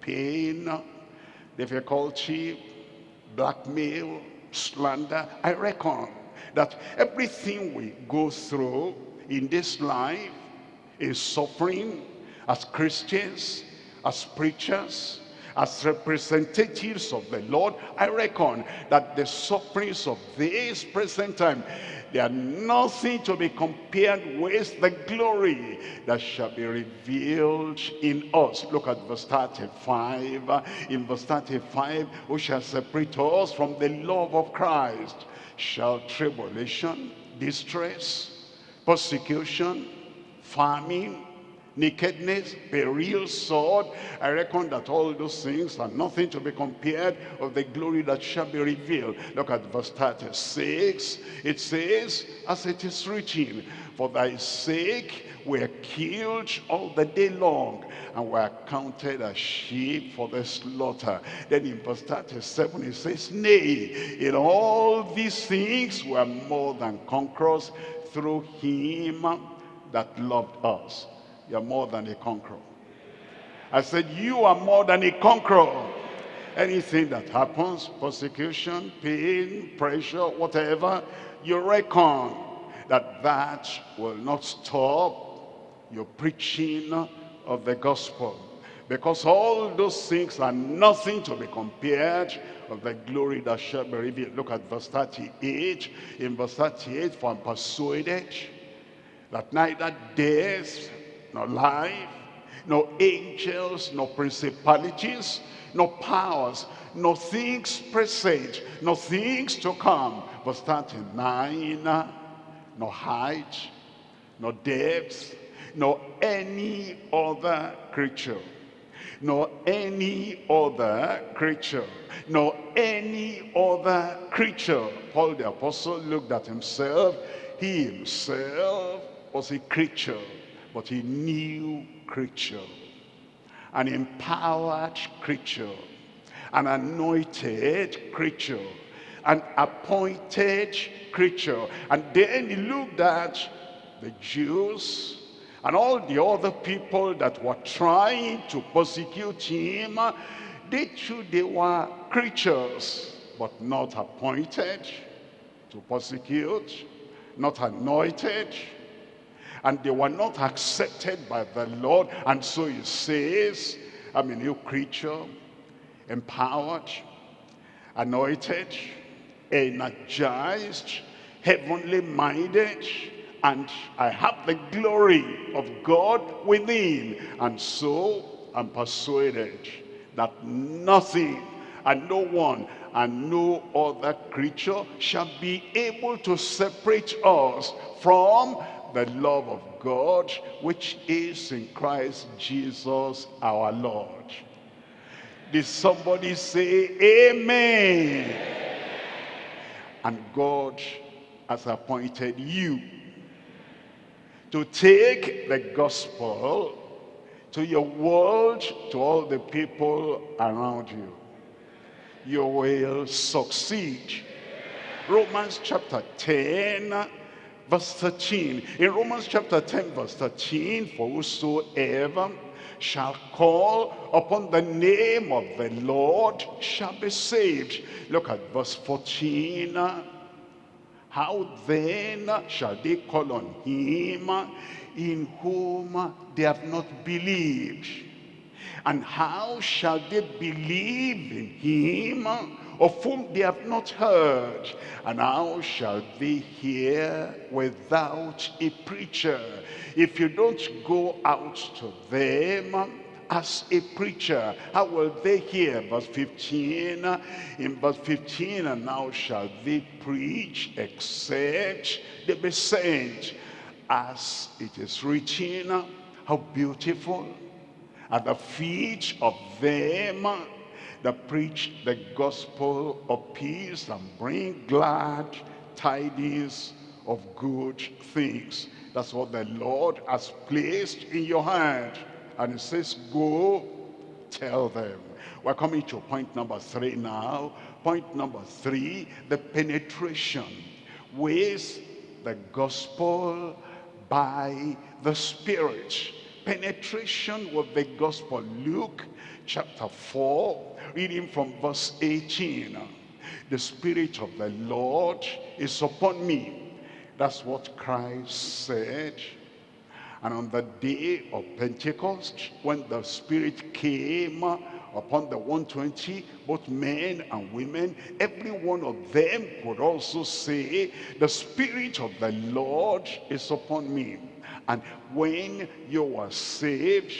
pain, difficulty, blackmail, slander, I reckon that everything we go through in this life is suffering as Christians, as preachers, as representatives of the Lord, I reckon that the sufferings of this present time, they are nothing to be compared with the glory that shall be revealed in us. Look at verse 35. In verse 35, who shall separate us from the love of Christ? Shall tribulation, distress, persecution, famine, nakedness, peril, sword. I reckon that all those things are nothing to be compared of the glory that shall be revealed. Look at verse 36. It says, as it is written, for thy sake we are killed all the day long, and we are counted as sheep for the slaughter. Then in verse 37 it says, Nay, in all these things we are more than conquerors through him that loved us. You're more than a conqueror. I said, you are more than a conqueror. Anything that happens, persecution, pain, pressure, whatever, you reckon that that will not stop your preaching of the gospel. Because all those things are nothing to be compared of the glory that shall be revealed. Look at verse 38. In verse 38, for I'm persuaded that neither death, nor life, nor angels, nor principalities, nor powers, nor things present, nor things to come. Verse 39, nor height, nor depth, nor any other creature nor any other creature, nor any other creature. Paul the apostle looked at himself. He himself was a creature, but a new creature. An empowered creature. An anointed creature. An appointed creature. And then he looked at the Jews and all the other people that were trying to persecute him. They too, they were creatures, but not appointed to persecute, not anointed, and they were not accepted by the Lord. And so he says, I'm a new creature, empowered, anointed, energized, heavenly minded, and I have the glory of God within. And so I'm persuaded that nothing and no one and no other creature shall be able to separate us from the love of God which is in Christ Jesus our Lord. Did somebody say amen? And God has appointed you to take the gospel to your world, to all the people around you you will succeed. Romans chapter 10, verse 13. In Romans chapter 10, verse 13, for whosoever shall call upon the name of the Lord shall be saved. Look at verse 14. How then shall they call on him in whom they have not believed? And how shall they believe in him of whom they have not heard? And how shall they hear without a preacher? If you don't go out to them as a preacher, how will they hear? Verse 15, in verse 15, and now shall they preach except they be sent. As it is written, how beautiful at the feet of them that preach the gospel of peace and bring glad tidings of good things. That's what the Lord has placed in your hand. And it says, go tell them. We're coming to point number three now. Point number three, the penetration with the gospel by the Spirit penetration with the gospel. Luke chapter 4, reading from verse 18. The Spirit of the Lord is upon me. That's what Christ said. And on the day of Pentecost, when the Spirit came upon the 120, both men and women, every one of them could also say, the Spirit of the Lord is upon me and when you were saved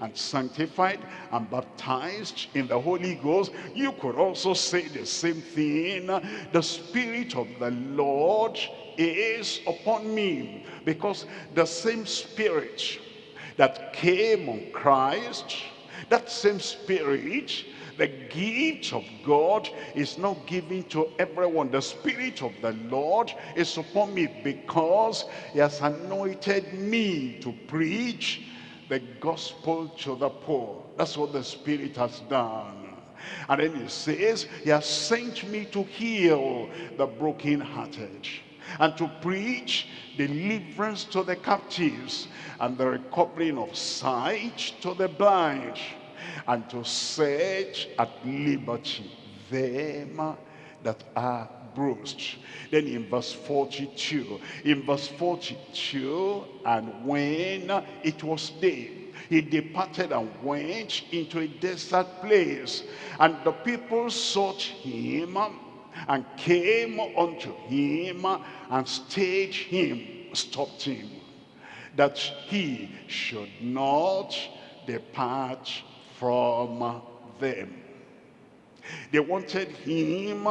and sanctified and baptized in the Holy Ghost, you could also say the same thing. The Spirit of the Lord is upon me. Because the same Spirit that came on Christ, that same Spirit the gift of God is not given to everyone. The Spirit of the Lord is upon me because he has anointed me to preach the gospel to the poor. That's what the Spirit has done. And then he says, he has sent me to heal the brokenhearted and to preach deliverance to the captives and the recovering of sight to the blind and to set at liberty them that are bruised. Then in verse 42, in verse 42, and when it was day, he departed and went into a desert place. And the people sought him and came unto him and stayed him, stopped him, that he should not depart from them. They wanted him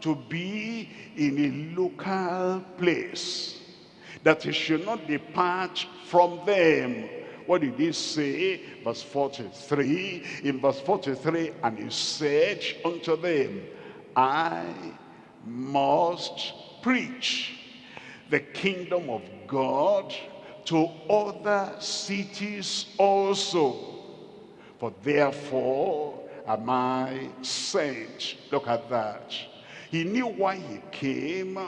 to be in a local place, that he should not depart from them. What did he say? Verse 43, in verse 43, and he said unto them, I must preach the kingdom of God to other cities also. For therefore am I sent. Look at that. He knew why he came.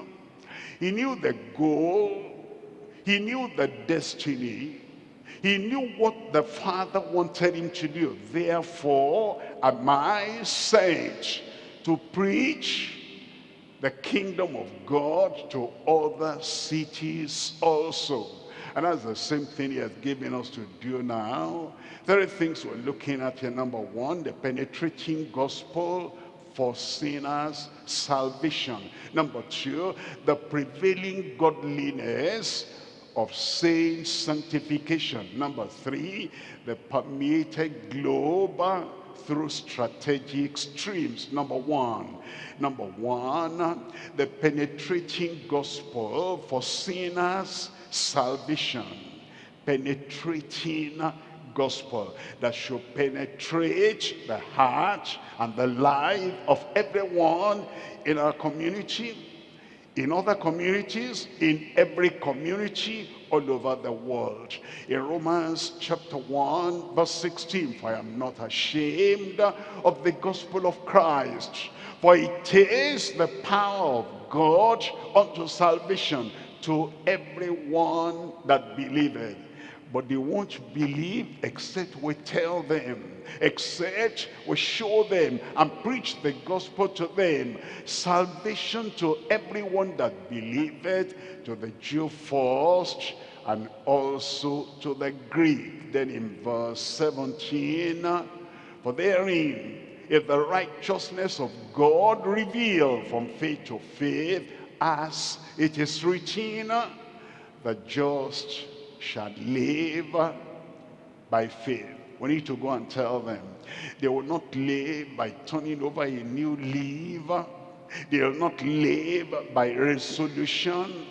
He knew the goal. He knew the destiny. He knew what the Father wanted him to do. Therefore am I sent to preach the kingdom of God to other cities also. And that's the same thing he has given us to do now. There are things we're looking at here. Number one, the penetrating gospel for sinners, salvation. Number two, the prevailing godliness of saints, sanctification. Number three, the permeated globe through strategic streams. Number one, number one, the penetrating gospel for sinners, salvation. Penetrating gospel that should penetrate the heart and the life of everyone in our community, in other communities, in every community all over the world. In Romans chapter 1 verse 16, for I am not ashamed of the gospel of Christ, for it is the power of God unto salvation to everyone that believeth but they won't believe except we tell them, except we show them and preach the gospel to them. Salvation to everyone that believeth, to the Jew first, and also to the Greek. Then in verse 17, for therein is the righteousness of God revealed from faith to faith, as it is written, the just shall live by faith. We need to go and tell them. They will not live by turning over a new leaf. They will not live by resolution.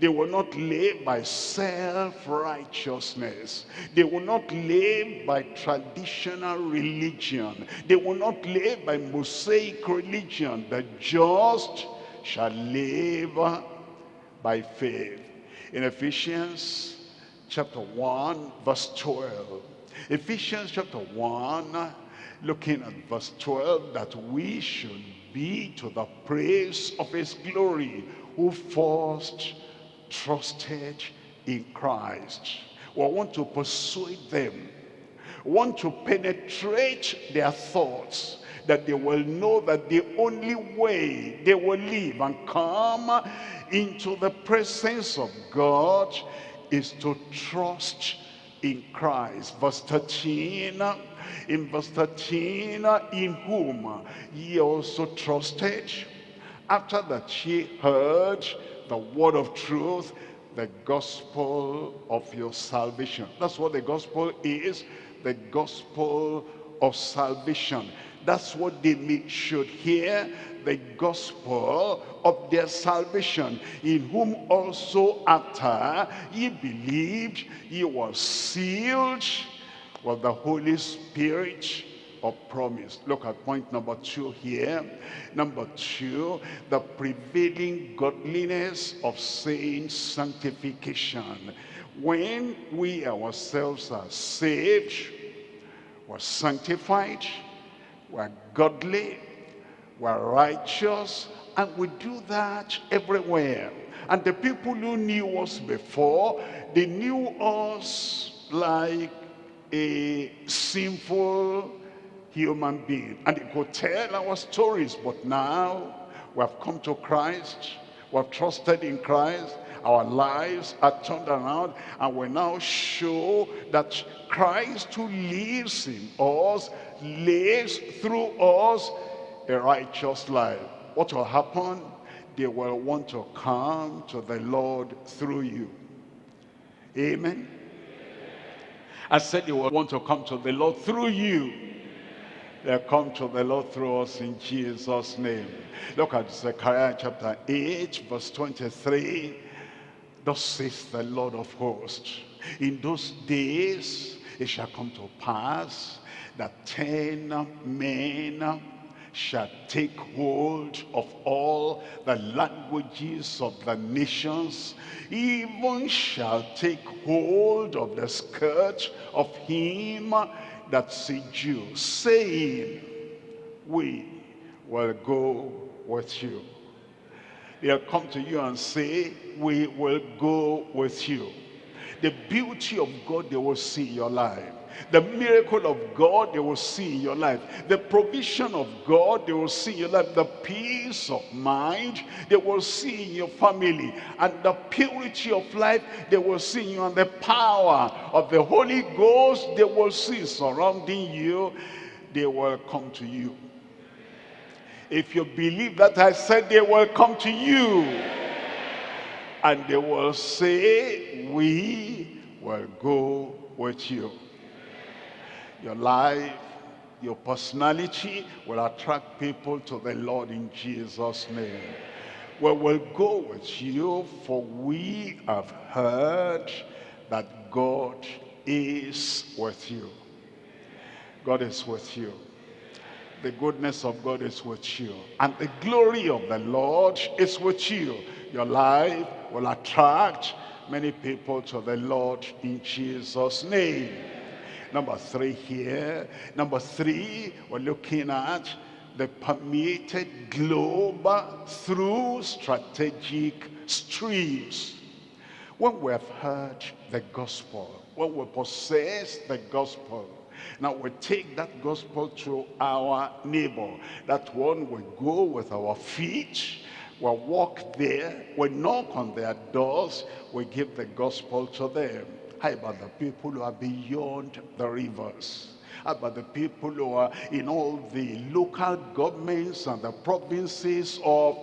They will not live by self-righteousness. They will not live by traditional religion. They will not live by Mosaic religion. The just shall live by faith. In Ephesians chapter 1, verse 12. Ephesians chapter 1, looking at verse 12, that we should be to the praise of his glory, who first trusted in Christ. We want to persuade them, want to penetrate their thoughts, that they will know that the only way they will live and come into the presence of God is to trust in Christ. Verse 13, in verse 13, in whom ye also trusted, after that ye heard the word of truth, the gospel of your salvation. That's what the gospel is, the gospel of salvation. That's what they should hear, the gospel of their salvation, in whom also after ye believed, ye were sealed with the Holy Spirit of promise. Look at point number two here. Number two, the prevailing godliness of saints sanctification. When we ourselves are saved, we're sanctified, we're godly, we're righteous, and we do that everywhere. And the people who knew us before, they knew us like a sinful human being. And they could tell our stories, but now we have come to Christ, we have trusted in Christ, our lives are turned around and we now show that Christ who lives in us lives through us a righteous life. What will happen? They will want to come to the Lord through you. Amen. I said they will want to come to the Lord through you. They'll come to the Lord through us in Jesus' name. Look at Zechariah chapter 8, verse 23. Thus says the Lord of hosts, in those days it shall come to pass that ten men shall take hold of all the languages of the nations, even shall take hold of the skirt of him that's a Jew, saying, we will go with you. They'll come to you and say, we will go with you. The beauty of God they will see in your life. The miracle of God they will see in your life. The provision of God they will see in your life. The peace of mind they will see in your family. And the purity of life they will see in you. And the power of the Holy Ghost they will see surrounding you. They will come to you. If you believe that I said they will come to you. And they will say, we will go with you. Your life, your personality will attract people to the Lord in Jesus' name. We will go with you for we have heard that God is with you. God is with you. The goodness of God is with you. And the glory of the Lord is with you. Your life will attract many people to the Lord in Jesus' name. Number three here. Number three, we're looking at the permeated globe through strategic streams. When we have heard the gospel, when we possess the gospel, now we take that gospel to our neighbor. That one we go with our feet, we walk there, we knock on their doors, we give the gospel to them. How about the people who are beyond the rivers? How about the people who are in all the local governments and the provinces of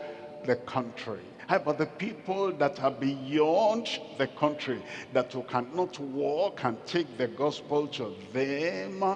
the country? About the people that are beyond the country, that who cannot walk and take the gospel to them? Uh,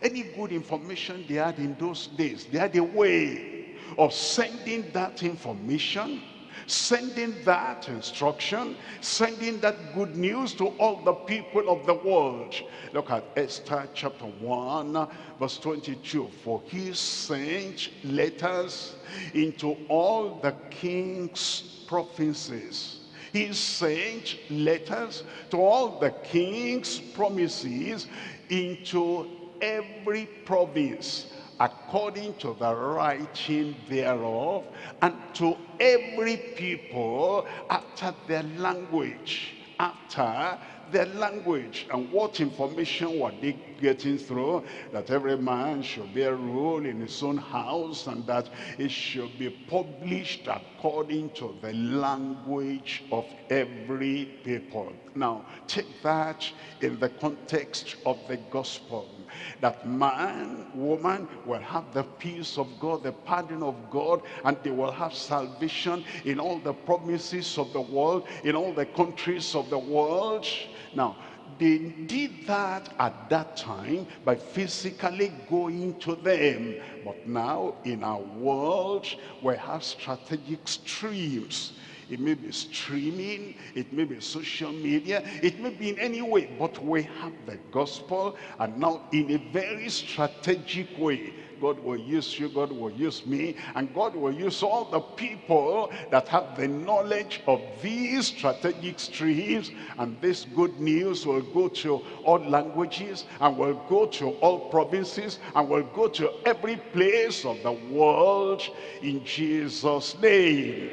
any good information they had in those days, they had a way of sending that information sending that instruction, sending that good news to all the people of the world. Look at Esther chapter 1, verse 22. For he sent letters into all the king's provinces. He sent letters to all the king's promises into every province according to the writing thereof, and to every people after their language, after their language. And what information were they getting through? That every man should bear a rule in his own house and that it should be published according to the language of every people. Now, take that in the context of the gospel that man, woman will have the peace of God, the pardon of God, and they will have salvation in all the promises of the world, in all the countries of the world. Now, they did that at that time by physically going to them. But now in our world, we have strategic streams it may be streaming, it may be social media, it may be in any way, but we have the gospel and now in a very strategic way, God will use you, God will use me, and God will use all the people that have the knowledge of these strategic streams, and this good news will go to all languages, and will go to all provinces, and will go to every place of the world in Jesus' name.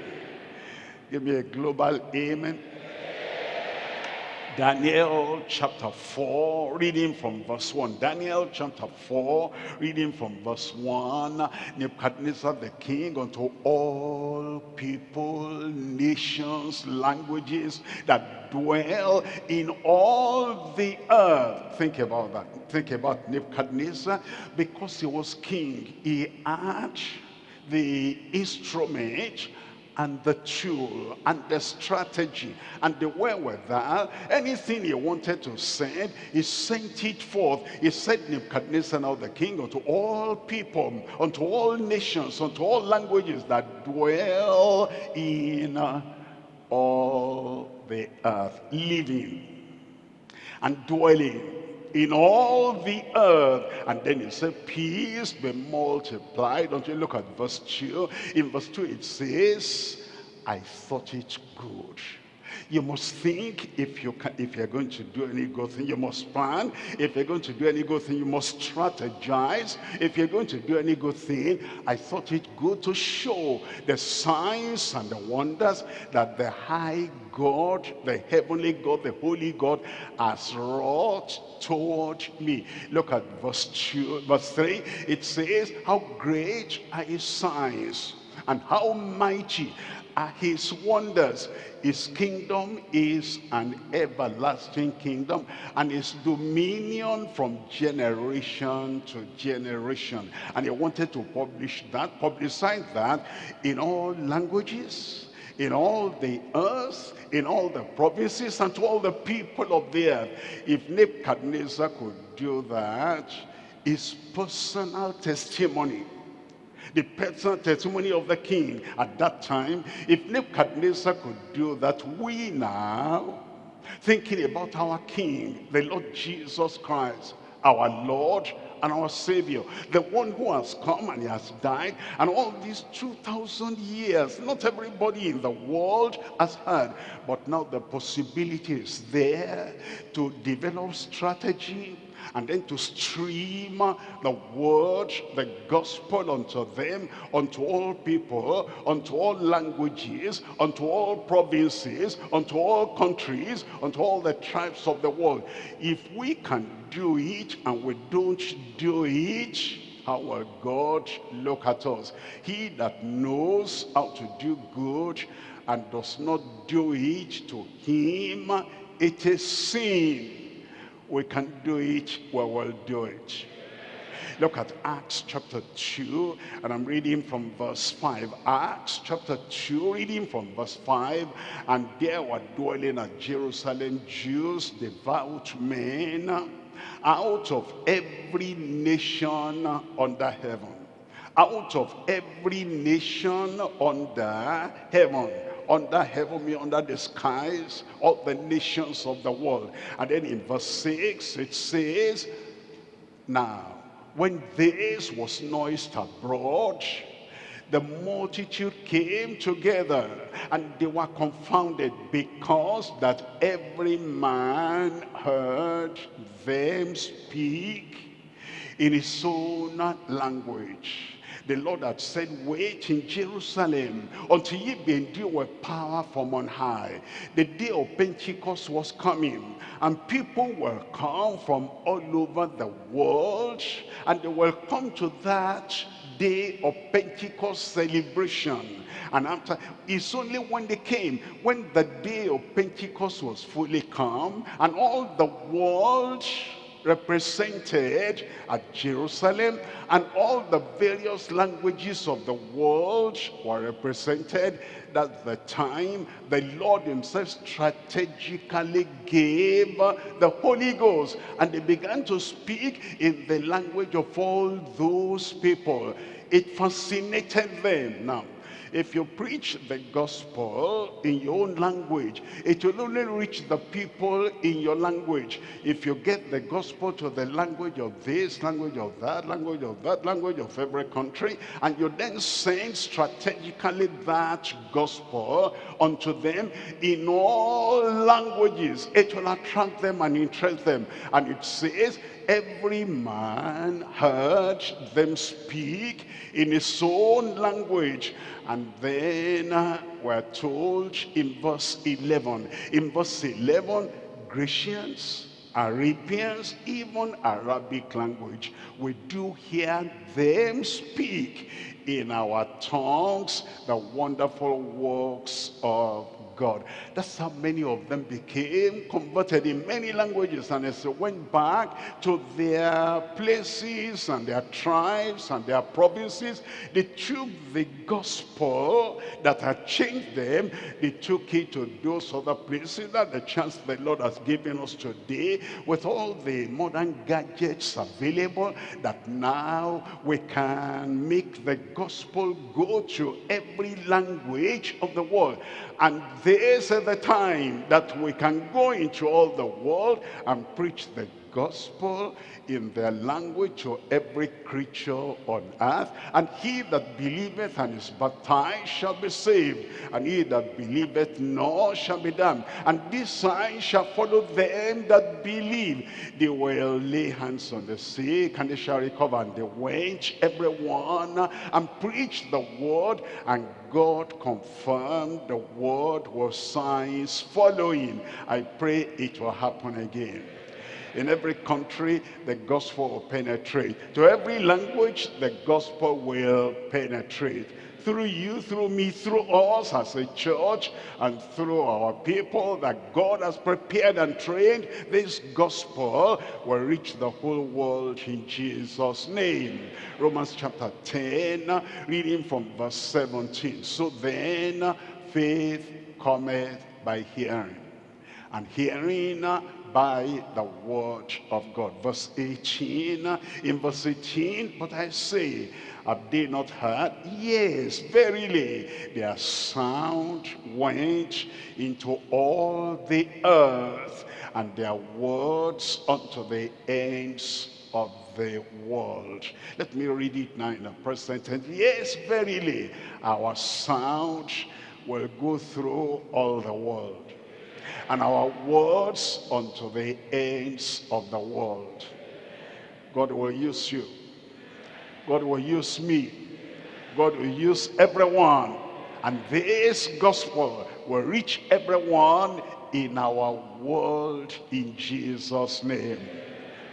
Give me a global amen. Daniel chapter 4, reading from verse 1. Daniel chapter 4, reading from verse 1. Nebuchadnezzar the king unto all people, nations, languages that dwell in all the earth. Think about that. Think about Nebuchadnezzar. Because he was king, he had the instrument and the tool and the strategy and the wherewithal, anything he wanted to send, he sent it forth. He said Nebuchadnezzar now the king unto all people, unto all nations, unto all languages that dwell in all the earth, living and dwelling in all the earth. And then it said, peace be multiplied. Don't you look at verse 2? In verse 2 it says, I thought it good you must think if, you can, if you're going to do any good thing, you must plan. If you're going to do any good thing, you must strategize. If you're going to do any good thing, I thought it good to show the signs and the wonders that the high God, the heavenly God, the holy God has wrought toward me. Look at verse, two, verse 3. It says, how great are his signs and how mighty are his wonders. His kingdom is an everlasting kingdom and his dominion from generation to generation. And he wanted to publish that, publicize that in all languages, in all the earth, in all the provinces, and to all the people of the earth. If Nebuchadnezzar could do that, his personal testimony the personal testimony of the king at that time. If Nebuchadnezzar could do that, we now, thinking about our king, the Lord Jesus Christ, our Lord and our Savior, the one who has come and he has died, and all these 2,000 years, not everybody in the world has heard, but now the possibility is there to develop strategy, and then to stream the word, the gospel unto them, unto all people, unto all languages, unto all provinces, unto all countries, unto all the tribes of the world. If we can do it and we don't do it, how will God look at us? He that knows how to do good and does not do it to him, it is sin we can do it, we will do it. Look at Acts chapter 2, and I'm reading from verse 5. Acts chapter 2, reading from verse 5. And there were dwelling at Jerusalem Jews, devout men, out of every nation under heaven. Out of every nation under heaven under heaven, me under the skies, all the nations of the world. And then in verse 6, it says, Now, when this was noised abroad, the multitude came together and they were confounded because that every man heard them speak in his own language the Lord had said, wait in Jerusalem until ye be endued with power from on high. The day of Pentecost was coming and people will come from all over the world and they will come to that day of Pentecost celebration. And after, it's only when they came, when the day of Pentecost was fully come and all the world represented at Jerusalem and all the various languages of the world were represented That the time the Lord himself strategically gave the Holy Ghost and they began to speak in the language of all those people. It fascinated them. Now if you preach the gospel in your own language, it will only reach the people in your language. If you get the gospel to the language of this, language of that, language of that, language of every country, and you then send strategically that gospel unto them in all languages, it will attract them and interest them. And it says, every man heard them speak in his own language and then uh, we're told in verse 11 in verse 11 Grecians Arabians, even Arabic language, we do hear them speak in our tongues the wonderful works of God. That's how many of them became converted in many languages. And as they went back to their places and their tribes and their provinces, they took the gospel that had changed them, they took it to those other places. That's the chance the Lord has given us today with all the modern gadgets available that now we can make the gospel go to every language of the world. And this is the time that we can go into all the world and preach the gospel in their language to every creature on earth. And he that believeth and is baptized shall be saved, and he that believeth not shall be damned. And this sign shall follow them that believe. They will lay hands on the sick, and they shall recover. And they went, everyone, and preached the word, and God confirmed the word with signs following. I pray it will happen again. In every country, the gospel will penetrate. To every language, the gospel will penetrate. Through you, through me, through us as a church, and through our people that God has prepared and trained, this gospel will reach the whole world in Jesus' name. Romans chapter 10, reading from verse 17. So then, faith cometh by hearing, and hearing by the word of God. Verse 18, in verse 18, but I say, have they not heard? Yes, verily, their sound went into all the earth, and their words unto the ends of the world. Let me read it now in the present tense. Yes, verily, our sound will go through all the world and our words unto the ends of the world. God will use you. God will use me. God will use everyone. And this gospel will reach everyone in our world in Jesus' name.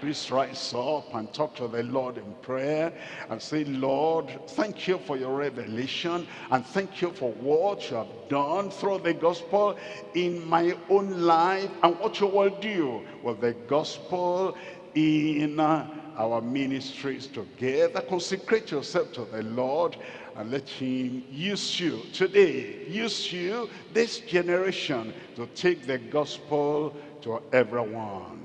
Please rise up and talk to the Lord in prayer and say, Lord, thank you for your revelation and thank you for what you have done through the gospel in my own life and what you will do with the gospel in our ministries together. Consecrate yourself to the Lord and let him use you today, use you, this generation, to take the gospel to everyone.